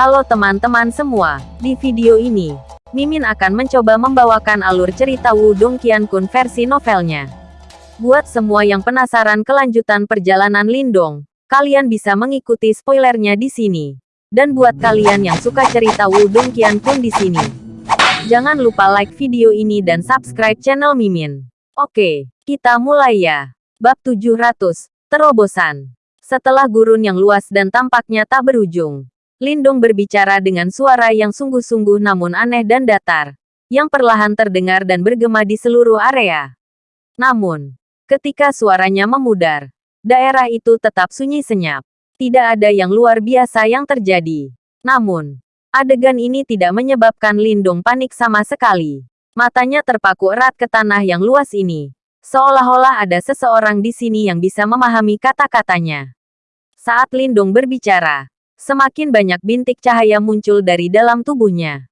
Halo teman-teman semua, di video ini, Mimin akan mencoba membawakan alur cerita Wudong Qiankun versi novelnya. Buat semua yang penasaran kelanjutan perjalanan Lindong, kalian bisa mengikuti spoilernya di sini. Dan buat kalian yang suka cerita Wudong Qiankun di sini, jangan lupa like video ini dan subscribe channel Mimin. Oke, kita mulai ya. Bab 700, Terobosan. Setelah gurun yang luas dan tampaknya tak berujung, Lindong berbicara dengan suara yang sungguh-sungguh namun aneh dan datar, yang perlahan terdengar dan bergema di seluruh area. Namun, ketika suaranya memudar, daerah itu tetap sunyi senyap. Tidak ada yang luar biasa yang terjadi. Namun, adegan ini tidak menyebabkan Lindong panik sama sekali. Matanya terpaku erat ke tanah yang luas ini. Seolah-olah ada seseorang di sini yang bisa memahami kata-katanya. Saat Lindong berbicara, Semakin banyak bintik cahaya muncul dari dalam tubuhnya.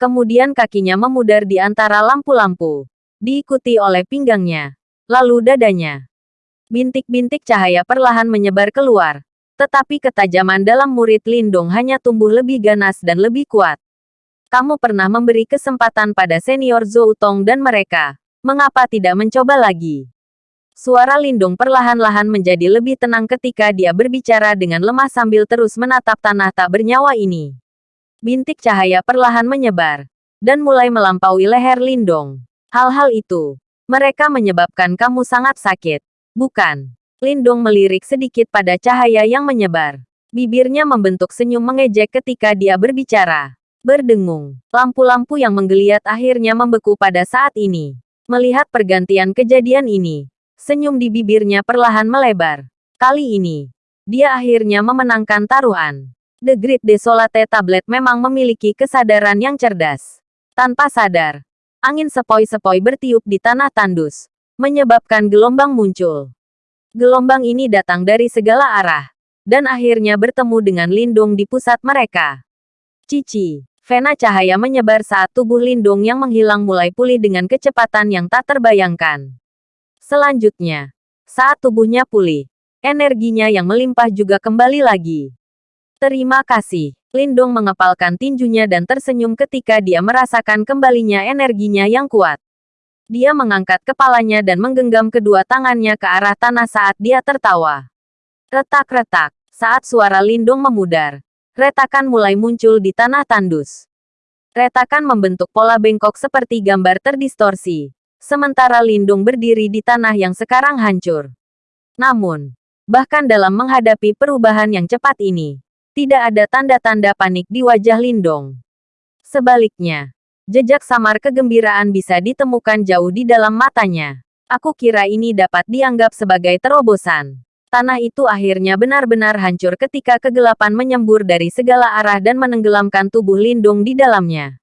Kemudian kakinya memudar di antara lampu-lampu, diikuti oleh pinggangnya, lalu dadanya. Bintik-bintik cahaya perlahan menyebar keluar, tetapi ketajaman dalam murid Lindung hanya tumbuh lebih ganas dan lebih kuat. Kamu pernah memberi kesempatan pada senior Zoutong dan mereka. Mengapa tidak mencoba lagi? Suara Lindung perlahan-lahan menjadi lebih tenang ketika dia berbicara dengan lemah sambil terus menatap tanah tak bernyawa ini. Bintik cahaya perlahan menyebar, dan mulai melampaui leher Lindong. Hal-hal itu, mereka menyebabkan kamu sangat sakit, bukan? Lindong melirik sedikit pada cahaya yang menyebar. Bibirnya membentuk senyum mengejek ketika dia berbicara. Berdengung, lampu-lampu yang menggeliat akhirnya membeku pada saat ini. Melihat pergantian kejadian ini, Senyum di bibirnya perlahan melebar. Kali ini, dia akhirnya memenangkan taruhan. The Great Desolate Tablet memang memiliki kesadaran yang cerdas. Tanpa sadar, angin sepoi-sepoi bertiup di tanah tandus, menyebabkan gelombang muncul. Gelombang ini datang dari segala arah, dan akhirnya bertemu dengan Lindung di pusat mereka. Cici, vena cahaya menyebar saat tubuh Lindung yang menghilang mulai pulih dengan kecepatan yang tak terbayangkan. Selanjutnya, saat tubuhnya pulih, energinya yang melimpah juga kembali lagi. Terima kasih. Lindong mengepalkan tinjunya dan tersenyum ketika dia merasakan kembalinya energinya yang kuat. Dia mengangkat kepalanya dan menggenggam kedua tangannya ke arah tanah saat dia tertawa. Retak-retak, saat suara Lindong memudar, retakan mulai muncul di tanah tandus. Retakan membentuk pola bengkok seperti gambar terdistorsi, sementara Lindung berdiri di tanah yang sekarang hancur. Namun, bahkan dalam menghadapi perubahan yang cepat ini, tidak ada tanda-tanda panik di wajah Lindong. Sebaliknya, jejak samar kegembiraan bisa ditemukan jauh di dalam matanya. Aku kira ini dapat dianggap sebagai terobosan. Tanah itu akhirnya benar-benar hancur ketika kegelapan menyembur dari segala arah dan menenggelamkan tubuh Lindung di dalamnya.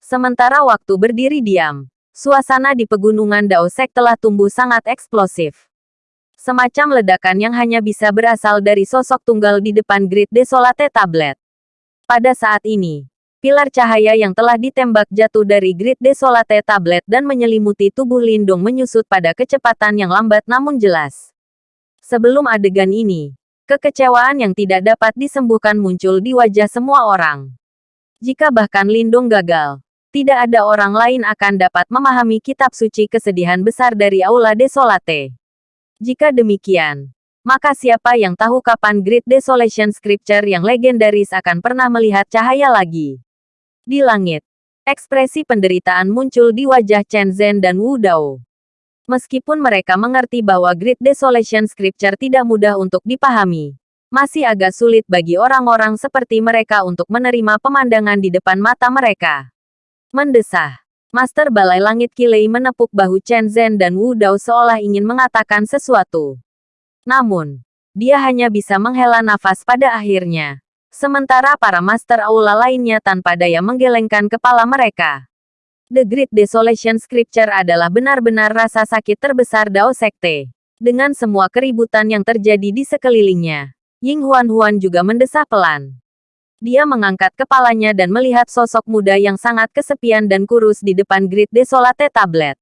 Sementara waktu berdiri diam, Suasana di pegunungan Daosek telah tumbuh sangat eksplosif. Semacam ledakan yang hanya bisa berasal dari sosok tunggal di depan Grid Desolate Tablet. Pada saat ini, pilar cahaya yang telah ditembak jatuh dari Grid Desolate Tablet dan menyelimuti tubuh Lindung menyusut pada kecepatan yang lambat namun jelas. Sebelum adegan ini, kekecewaan yang tidak dapat disembuhkan muncul di wajah semua orang. Jika bahkan Lindung gagal, tidak ada orang lain akan dapat memahami kitab suci kesedihan besar dari Aula Desolate. Jika demikian, maka siapa yang tahu kapan Great Desolation Scripture yang legendaris akan pernah melihat cahaya lagi? Di langit, ekspresi penderitaan muncul di wajah Chen Zhen dan Wu Dao. Meskipun mereka mengerti bahwa Great Desolation Scripture tidak mudah untuk dipahami, masih agak sulit bagi orang-orang seperti mereka untuk menerima pemandangan di depan mata mereka. Mendesah. Master Balai Langit Kilei menepuk bahu Chen Zhen dan Wu Dao seolah ingin mengatakan sesuatu. Namun, dia hanya bisa menghela nafas pada akhirnya. Sementara para Master Aula lainnya tanpa daya menggelengkan kepala mereka. The Great Desolation Scripture adalah benar-benar rasa sakit terbesar Dao Sekte. Dengan semua keributan yang terjadi di sekelilingnya, Ying Huan Huan juga mendesah pelan. Dia mengangkat kepalanya dan melihat sosok muda yang sangat kesepian dan kurus di depan Grid Desolate Tablet.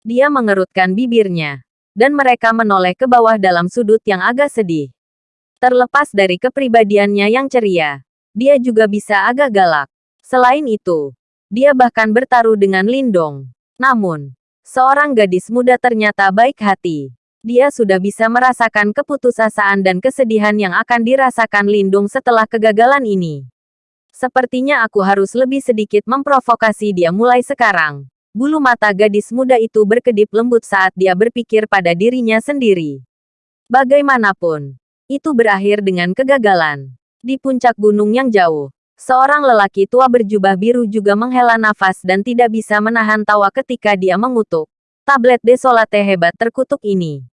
Dia mengerutkan bibirnya, dan mereka menoleh ke bawah dalam sudut yang agak sedih. Terlepas dari kepribadiannya yang ceria, dia juga bisa agak galak. Selain itu, dia bahkan bertaruh dengan Lindong. Namun, seorang gadis muda ternyata baik hati. Dia sudah bisa merasakan keputusasaan dan kesedihan yang akan dirasakan Lindung setelah kegagalan ini. Sepertinya aku harus lebih sedikit memprovokasi dia mulai sekarang. Bulu mata gadis muda itu berkedip lembut saat dia berpikir pada dirinya sendiri. Bagaimanapun, itu berakhir dengan kegagalan. Di puncak gunung yang jauh, seorang lelaki tua berjubah biru juga menghela nafas dan tidak bisa menahan tawa ketika dia mengutuk. Tablet desolate hebat terkutuk ini.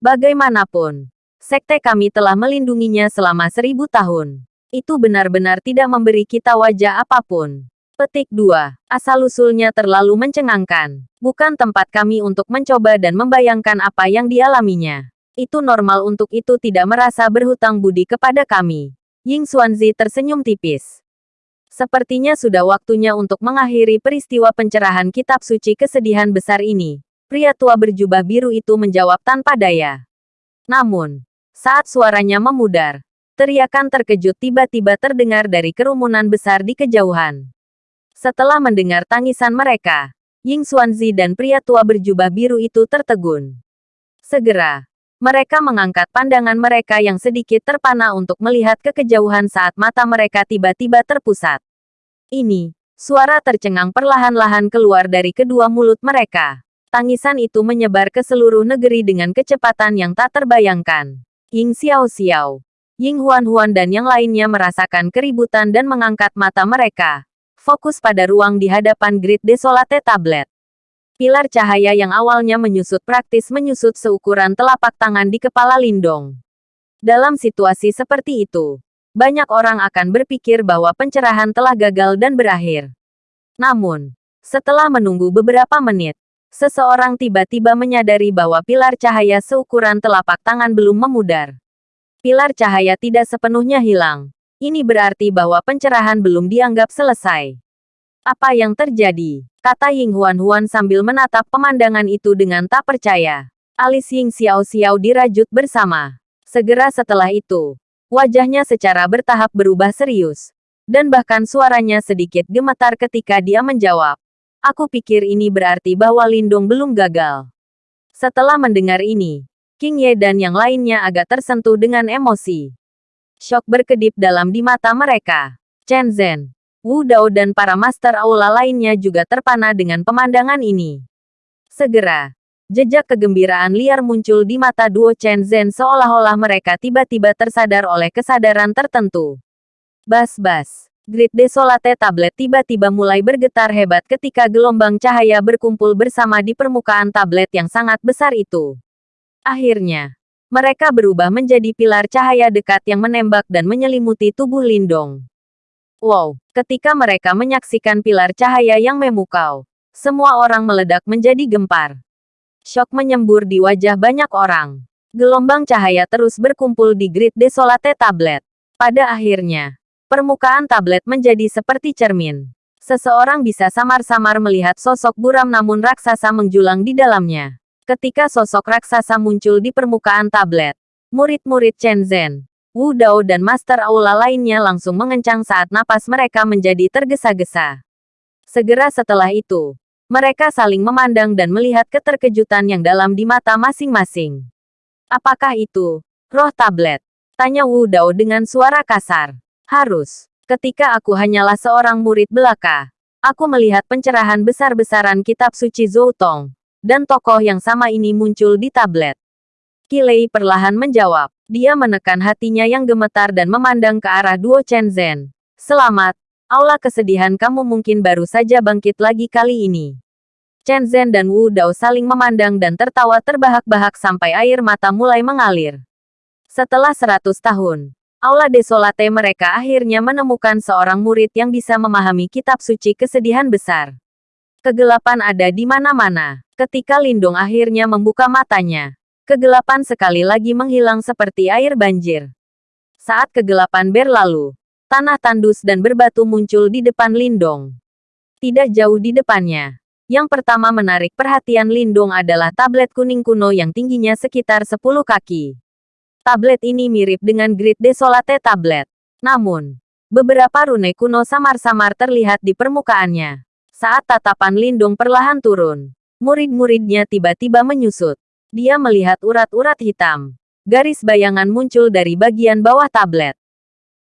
Bagaimanapun, sekte kami telah melindunginya selama seribu tahun itu benar-benar tidak memberi kita wajah apa pun. Petik 2. Asal-usulnya terlalu mencengangkan. Bukan tempat kami untuk mencoba dan membayangkan apa yang dialaminya. Itu normal untuk itu tidak merasa berhutang budi kepada kami. Ying Xuanzi tersenyum tipis. Sepertinya sudah waktunya untuk mengakhiri peristiwa pencerahan kitab suci kesedihan besar ini. Pria tua berjubah biru itu menjawab tanpa daya. Namun, saat suaranya memudar, Teriakan terkejut tiba-tiba terdengar dari kerumunan besar di kejauhan. Setelah mendengar tangisan mereka, Ying Xuanzi dan pria tua berjubah biru itu tertegun. Segera, mereka mengangkat pandangan mereka yang sedikit terpana untuk melihat ke kejauhan saat mata mereka tiba-tiba terpusat. Ini, suara tercengang perlahan-lahan keluar dari kedua mulut mereka. Tangisan itu menyebar ke seluruh negeri dengan kecepatan yang tak terbayangkan. Ying Xiao Xiao, Ying Huan-Huan dan yang lainnya merasakan keributan dan mengangkat mata mereka. Fokus pada ruang di hadapan Grid Desolate Tablet. Pilar cahaya yang awalnya menyusut praktis menyusut seukuran telapak tangan di kepala Lindong. Dalam situasi seperti itu, banyak orang akan berpikir bahwa pencerahan telah gagal dan berakhir. Namun, setelah menunggu beberapa menit, seseorang tiba-tiba menyadari bahwa pilar cahaya seukuran telapak tangan belum memudar pilar cahaya tidak sepenuhnya hilang. Ini berarti bahwa pencerahan belum dianggap selesai. Apa yang terjadi? Kata Ying Huan Huan sambil menatap pemandangan itu dengan tak percaya. Alis Ying Xiao Xiao dirajut bersama. Segera setelah itu, wajahnya secara bertahap berubah serius. Dan bahkan suaranya sedikit gemetar ketika dia menjawab. Aku pikir ini berarti bahwa Lindung belum gagal. Setelah mendengar ini, King Ye dan yang lainnya agak tersentuh dengan emosi. Shock berkedip dalam di mata mereka. Chen Zhen, Wu Dao dan para master aula lainnya juga terpana dengan pemandangan ini. Segera, jejak kegembiraan liar muncul di mata duo Chen Zhen seolah-olah mereka tiba-tiba tersadar oleh kesadaran tertentu. Bas-bas. Grid Desolate tablet tiba-tiba mulai bergetar hebat ketika gelombang cahaya berkumpul bersama di permukaan tablet yang sangat besar itu. Akhirnya, mereka berubah menjadi pilar cahaya dekat yang menembak dan menyelimuti tubuh Lindong. Wow, ketika mereka menyaksikan pilar cahaya yang memukau, semua orang meledak menjadi gempar. Shock menyembur di wajah banyak orang. Gelombang cahaya terus berkumpul di grid desolate tablet. Pada akhirnya, permukaan tablet menjadi seperti cermin. Seseorang bisa samar-samar melihat sosok buram namun raksasa menjulang di dalamnya. Ketika sosok raksasa muncul di permukaan tablet, murid-murid Chen Zhen, Wu Dao dan Master Aula lainnya langsung mengencang saat napas mereka menjadi tergesa-gesa. Segera setelah itu, mereka saling memandang dan melihat keterkejutan yang dalam di mata masing-masing. Apakah itu roh tablet? Tanya Wu Dao dengan suara kasar. Harus. Ketika aku hanyalah seorang murid belaka, aku melihat pencerahan besar-besaran kitab suci Zhou Tong dan tokoh yang sama ini muncul di tablet. Kilei perlahan menjawab. Dia menekan hatinya yang gemetar dan memandang ke arah duo Chen Zhen. Selamat, aula kesedihan kamu mungkin baru saja bangkit lagi kali ini. Chen Zhen dan Wu Dao saling memandang dan tertawa terbahak-bahak sampai air mata mulai mengalir. Setelah seratus tahun, Aula Desolate mereka akhirnya menemukan seorang murid yang bisa memahami kitab suci kesedihan besar. Kegelapan ada di mana-mana. Ketika Lindung akhirnya membuka matanya, kegelapan sekali lagi menghilang seperti air banjir. Saat kegelapan berlalu, tanah tandus dan berbatu muncul di depan Lindong. Tidak jauh di depannya, yang pertama menarik perhatian Lindong adalah tablet kuning kuno yang tingginya sekitar 10 kaki. Tablet ini mirip dengan Grid Desolate Tablet. Namun, Beberapa rune kuno samar-samar terlihat di permukaannya. Saat tatapan Lindung perlahan turun, murid-muridnya tiba-tiba menyusut. Dia melihat urat-urat hitam. Garis bayangan muncul dari bagian bawah tablet.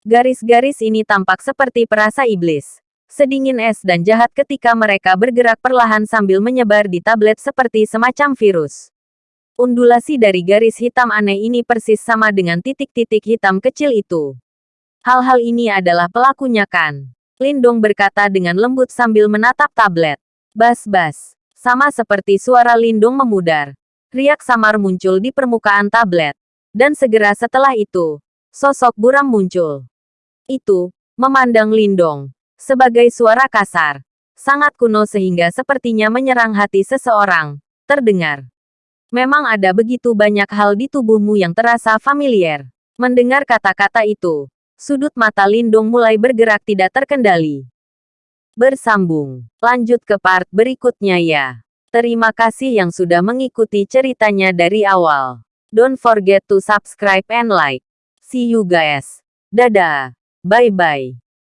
Garis-garis ini tampak seperti perasa iblis. Sedingin es dan jahat ketika mereka bergerak perlahan sambil menyebar di tablet seperti semacam virus. Undulasi dari garis hitam aneh ini persis sama dengan titik-titik hitam kecil itu. Hal-hal ini adalah pelakunya kan? Lindong berkata dengan lembut sambil menatap tablet. Bas-bas. Sama seperti suara Lindong memudar. Riak samar muncul di permukaan tablet. Dan segera setelah itu, sosok buram muncul. Itu, memandang Lindong. Sebagai suara kasar. Sangat kuno sehingga sepertinya menyerang hati seseorang. Terdengar. Memang ada begitu banyak hal di tubuhmu yang terasa familiar. Mendengar kata-kata itu, Sudut mata Lindung mulai bergerak tidak terkendali. Bersambung. Lanjut ke part berikutnya ya. Terima kasih yang sudah mengikuti ceritanya dari awal. Don't forget to subscribe and like. See you guys. Dadah. Bye-bye.